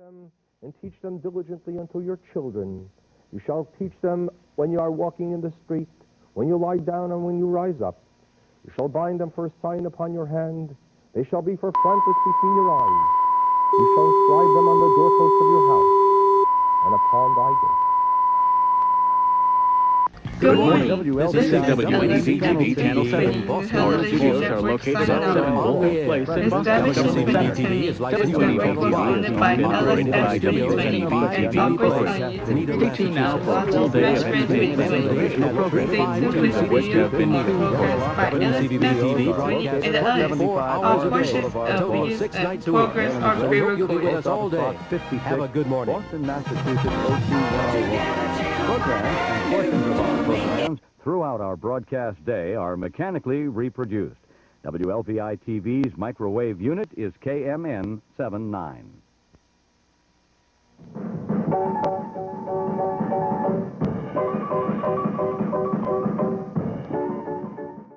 them and teach them diligently unto your children. You shall teach them when you are walking in the street, when you lie down and when you rise up. You shall bind them for a sign upon your hand. They shall be for frontlets between your eyes. You shall inscribe them on the doorposts of your house and upon thy gate. Good morning. This is WNEV-TV Channel 7. Our studios are located at 7 Wolf Place in Boston. WNEV is WNEV by is operated by WNEV. Stay tuned now for a full day of entertainment and educational programming, much of which have been recorded. WNEV broadcasts And the others, 24 all hours a portions day, of total these six uh, nights a week. programs And are we hope you'll be with pre-recorded. us all day. Have a good morning. Boston, Massachusetts, O2 Programs and portions of our programs throughout our broadcast day are mechanically reproduced. WLPI TV's microwave unit is KMN 79.